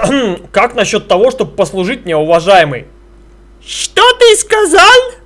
как насчет того, чтобы послужить мне, уважаемый? Что ты сказал?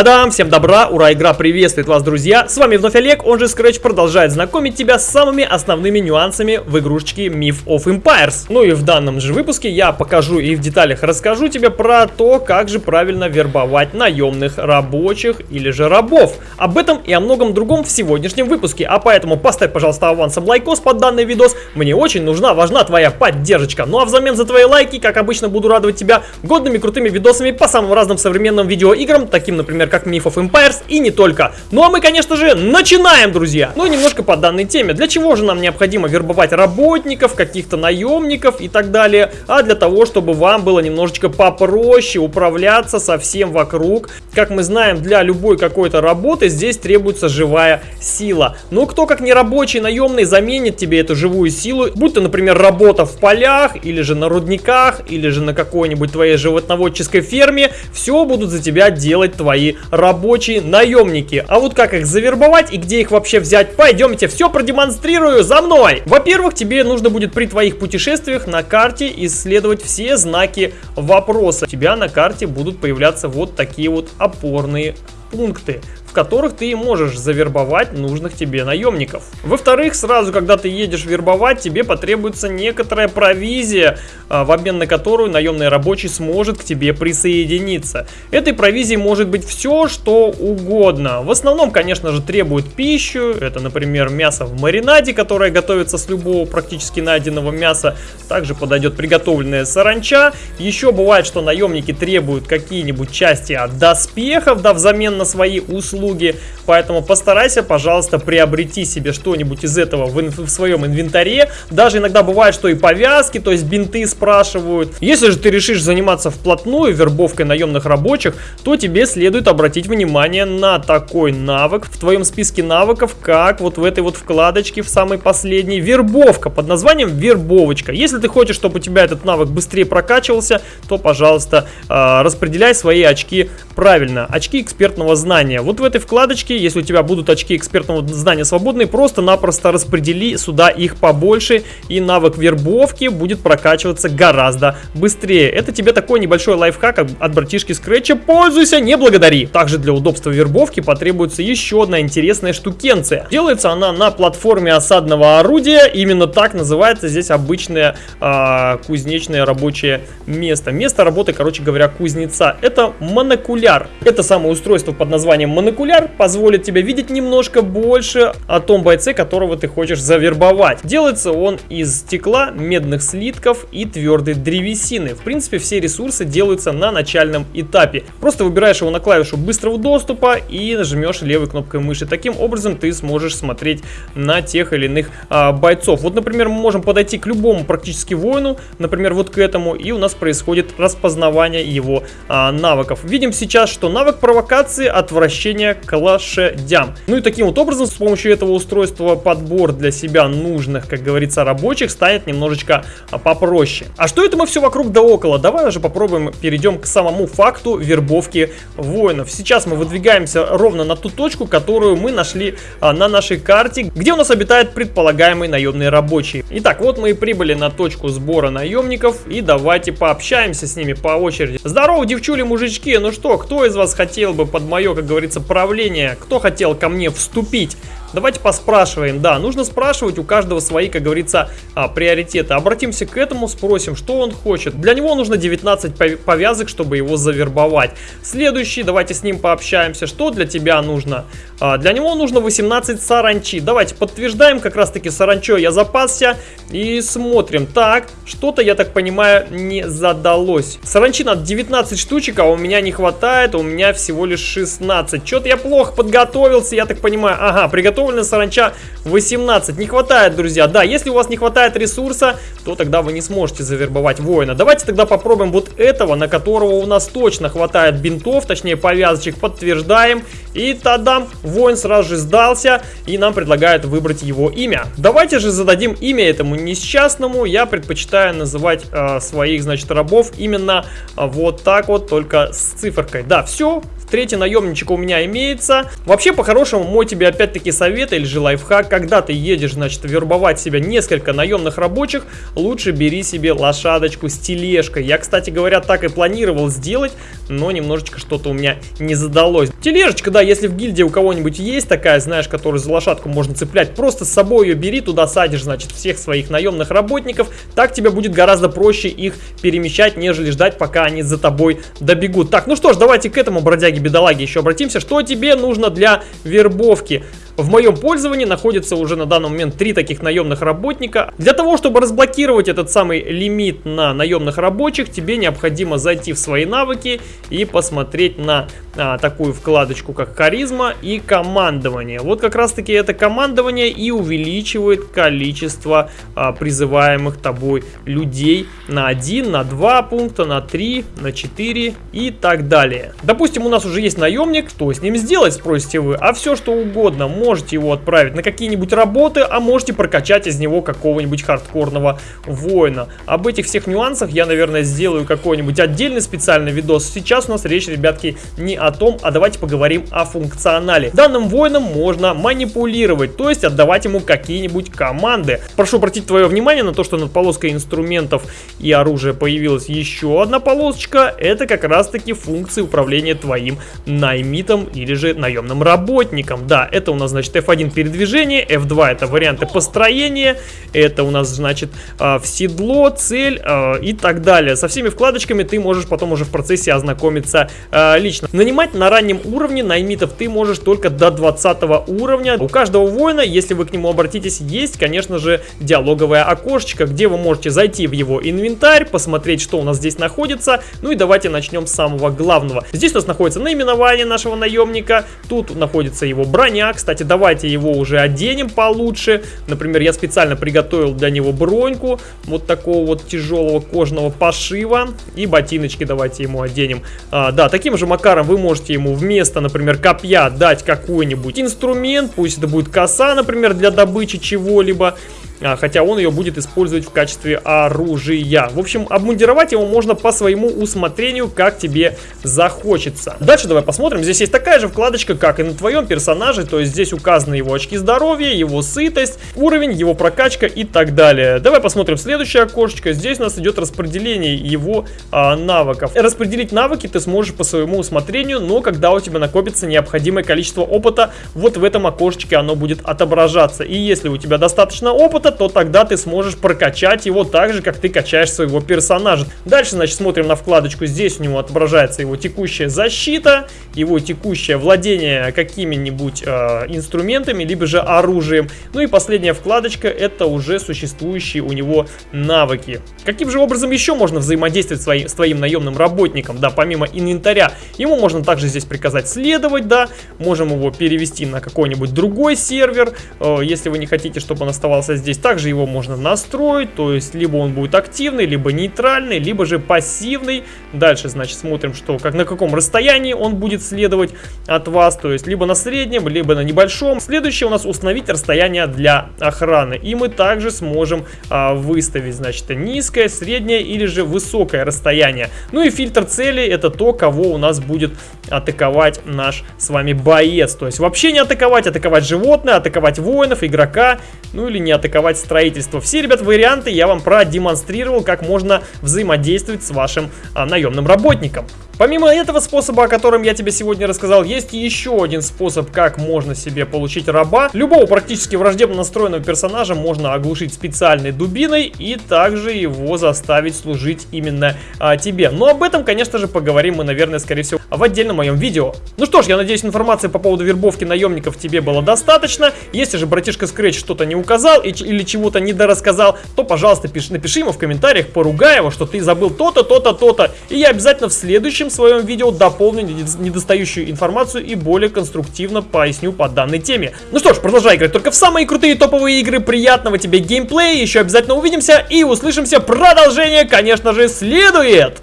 Тадам! Всем добра! Ура! Игра приветствует вас, друзья! С вами вновь Олег, он же Scratch продолжает знакомить тебя с самыми основными нюансами в игрушечке Myth of Empires. Ну и в данном же выпуске я покажу и в деталях расскажу тебе про то, как же правильно вербовать наемных рабочих или же рабов. Об этом и о многом другом в сегодняшнем выпуске, а поэтому поставь, пожалуйста, авансом лайкос под данный видос. Мне очень нужна, важна твоя поддержка. Ну а взамен за твои лайки, как обычно, буду радовать тебя годными крутыми видосами по самым разным современным видеоиграм, таким, например, как Myth of Empires и не только. Ну а мы, конечно же, начинаем, друзья! Ну, немножко по данной теме. Для чего же нам необходимо вербовать работников, каких-то наемников и так далее? А для того, чтобы вам было немножечко попроще управляться со всем вокруг. Как мы знаем, для любой какой-то работы здесь требуется живая сила. Но кто, как не рабочий наемный, заменит тебе эту живую силу, будь то, например, работа в полях, или же на рудниках, или же на какой-нибудь твоей животноводческой ферме, все будут за тебя делать твои рабочие наемники. А вот как их завербовать и где их вообще взять, пойдемте, все продемонстрирую за мной. Во-первых, тебе нужно будет при твоих путешествиях на карте исследовать все знаки вопроса. У тебя на карте будут появляться вот такие вот опорные пункты в которых ты можешь завербовать нужных тебе наемников. Во-вторых, сразу, когда ты едешь вербовать, тебе потребуется некоторая провизия, а, в обмен на которую наемный рабочий сможет к тебе присоединиться. Этой провизией может быть все, что угодно. В основном, конечно же, требует пищу. Это, например, мясо в маринаде, которое готовится с любого практически найденного мяса. Также подойдет приготовленная саранча. Еще бывает, что наемники требуют какие-нибудь части от доспехов, да, взамен на свои услуги. Поэтому постарайся, пожалуйста, приобрети себе что-нибудь из этого в, в своем инвентаре. Даже иногда бывает, что и повязки, то есть бинты спрашивают. Если же ты решишь заниматься вплотную вербовкой наемных рабочих, то тебе следует обратить внимание на такой навык в твоем списке навыков, как вот в этой вот вкладочке в самой последней вербовка под названием вербовочка. Если ты хочешь, чтобы у тебя этот навык быстрее прокачивался, то, пожалуйста, а, распределяй свои очки правильно. Очки экспертного знания. Вот в этой вкладочке, если у тебя будут очки экспертного знания свободные, просто-напросто распредели сюда их побольше, и навык вербовки будет прокачиваться гораздо быстрее. Это тебе такой небольшой лайфхак от братишки Скретча. Пользуйся, не благодари. Также для удобства вербовки потребуется еще одна интересная штукенция. Делается она на платформе осадного орудия. Именно так называется здесь обычное э, кузнечное рабочее место. Место работы, короче говоря, кузнеца. Это монокуляр. Это самое устройство под названием монокуляр позволит тебе видеть немножко больше о том бойце, которого ты хочешь завербовать. Делается он из стекла, медных слитков и твердой древесины. В принципе, все ресурсы делаются на начальном этапе. Просто выбираешь его на клавишу быстрого доступа и нажмешь левой кнопкой мыши. Таким образом ты сможешь смотреть на тех или иных а, бойцов. Вот, например, мы можем подойти к любому практически воину, например, вот к этому, и у нас происходит распознавание его а, навыков. Видим сейчас, что навык провокации, отвращения к лошадям. Ну и таким вот образом, с помощью этого устройства подбор для себя нужных, как говорится, рабочих станет немножечко а, попроще. А что это мы все вокруг да около? Давай уже попробуем перейдем к самому факту вербовки воинов. Сейчас мы выдвигаемся ровно на ту точку, которую мы нашли а, на нашей карте, где у нас обитает предполагаемый наемный рабочий. Итак, вот мы и прибыли на точку сбора наемников, и давайте пообщаемся с ними по очереди. Здорово, девчули, мужички, ну что, кто из вас хотел бы под мое, как говорится, направления. Кто хотел ко мне вступить? Давайте поспрашиваем. Да, нужно спрашивать, у каждого свои, как говорится, а, приоритеты. Обратимся к этому, спросим, что он хочет. Для него нужно 19 повязок, чтобы его завербовать. Следующий, давайте с ним пообщаемся. Что для тебя нужно? А, для него нужно 18 саранчи. Давайте подтверждаем, как раз таки саранчой я запасся. И смотрим. Так, что-то, я так понимаю, не задалось. Саранчи надо 19 штучек, а у меня не хватает. У меня всего лишь 16. Что-то я плохо подготовился, я так понимаю. Ага, приготовился заготовлена саранча 18. Не хватает, друзья. Да, если у вас не хватает ресурса, то тогда вы не сможете завербовать воина. Давайте тогда попробуем вот этого, на которого у нас точно хватает бинтов, точнее повязочек. Подтверждаем. И тогда воин сразу же сдался, и нам предлагают выбрать его имя. Давайте же зададим имя этому несчастному. Я предпочитаю называть э, своих, значит, рабов именно э, вот так вот, только с циферкой. Да, все, Третий наемничек у меня имеется. Вообще, по-хорошему, мой тебе опять-таки совет или же лайфхак, когда ты едешь, значит, вербовать себе несколько наемных рабочих, лучше бери себе лошадочку с тележкой. Я, кстати говоря, так и планировал сделать, но немножечко что-то у меня не задалось. Тележечка, да, если в гильдии у кого-нибудь есть такая, знаешь, которую за лошадку можно цеплять, просто с собой ее бери, туда садишь, значит, всех своих наемных работников, так тебе будет гораздо проще их перемещать, нежели ждать, пока они за тобой добегут. Так, ну что ж, давайте к этому бродяге-бедолаге еще обратимся. Что тебе нужно для вербовки? В моем пользовании находится уже на данный момент три таких наемных работника. Для того, чтобы разблокировать этот самый лимит на наемных рабочих, тебе необходимо зайти в свои навыки и посмотреть на а, такую вкладочку, как харизма и командование. Вот как раз таки это командование и увеличивает количество а, призываемых тобой людей на 1, на 2 пункта, на 3, на 4 и так далее. Допустим, у нас уже есть наемник, что с ним сделать, спросите вы, а все что угодно можете его отправить на какие-нибудь работы, а можете прокачать из него какого-нибудь хардкорного воина. Об этих всех нюансах я, наверное, сделаю какой-нибудь отдельный специальный видос. Сейчас у нас речь, ребятки, не о том, а давайте поговорим о функционале. Данным воином можно манипулировать, то есть отдавать ему какие-нибудь команды. Прошу обратить твое внимание на то, что над полоской инструментов и оружия появилась еще одна полосочка. Это как раз-таки функции управления твоим наймитом или же наемным работником. Да, это у нас, значит, F1 передвижение, F2 это варианты построения, это у нас, значит, а, в седло, цель а, и так далее. Со всеми вкладочками ты можешь потом уже в процессе ознакомиться а, лично. Нанимать на раннем уровне наймитов ты можешь только до 20 уровня. У каждого воина, если вы к нему обратитесь, есть, конечно же, диалоговое окошечко, где вы можете зайти в его инвентарь, посмотреть, что у нас здесь находится. Ну и давайте начнем с самого главного. Здесь у нас находится наименование нашего наемника, тут находится его броня, кстати, давайте его уже оденем получше. Например, я специально приготовил для него броньку вот такого вот тяжелого кожного пошива. И ботиночки давайте ему оденем. А, да, таким же макаром вы можете ему вместо, например, копья дать какой-нибудь инструмент. Пусть это будет коса, например, для добычи чего-либо. А, хотя он ее будет использовать в качестве оружия. В общем, обмундировать его можно по своему усмотрению, как тебе захочется. Дальше давай посмотрим. Здесь есть такая же вкладочка, как и на твоем персонаже, то есть здесь указаны его очки здоровья, его сытость, уровень, его прокачка и так далее. Давай посмотрим следующее окошечко. Здесь у нас идет распределение его а, навыков. Распределить навыки ты сможешь по своему усмотрению, но когда у тебя накопится необходимое количество опыта, вот в этом окошечке оно будет отображаться. И если у тебя достаточно опыта, опыта, то тогда ты сможешь прокачать его так же, как ты качаешь своего персонажа. Дальше, значит, смотрим на вкладочку. Здесь у него отображается его текущая защита, его текущее владение какими-нибудь э, инструментами, либо же оружием. Ну и последняя вкладочка, это уже существующие у него навыки. Каким же образом еще можно взаимодействовать свои, с твоим наемным работником, да, помимо инвентаря? Ему можно также здесь приказать следовать, да, можем его перевести на какой-нибудь другой сервер, э, если вы не хотите, чтобы он оставался здесь также его можно настроить, то есть либо он будет активный, либо нейтральный, либо же пассивный. Дальше, значит, смотрим, что как на каком расстоянии он будет следовать от вас, то есть либо на среднем, либо на небольшом. Следующее у нас установить расстояние для охраны. И мы также сможем а, выставить, значит, низкое, среднее или же высокое расстояние. Ну и фильтр цели это то, кого у нас будет атаковать наш с вами боец. То есть вообще не атаковать, атаковать животное, атаковать воинов, игрока, ну или не атаковать атаковать строительство. Все, ребят, варианты я вам продемонстрировал, как можно взаимодействовать с вашим а, наемным работником. Помимо этого способа, о котором я тебе сегодня рассказал, есть еще один способ, как можно себе получить раба. Любого практически враждебно настроенного персонажа можно оглушить специальной дубиной и также его заставить служить именно а, тебе. Но об этом, конечно же, поговорим мы, наверное, скорее всего, в отдельном моем видео. Ну что ж, я надеюсь, информации по поводу вербовки наемников тебе было достаточно. Если же братишка Scratch что-то не указал или чего-то недорассказал, то, пожалуйста, пиши, напиши ему в комментариях, поругай его, что ты забыл то-то, то-то, то-то. И я обязательно в следующем в своем видео дополню недостающую информацию и более конструктивно поясню по данной теме. Ну что ж, продолжай играть только в самые крутые топовые игры. Приятного тебе геймплея, еще обязательно увидимся и услышимся. Продолжение, конечно же, следует!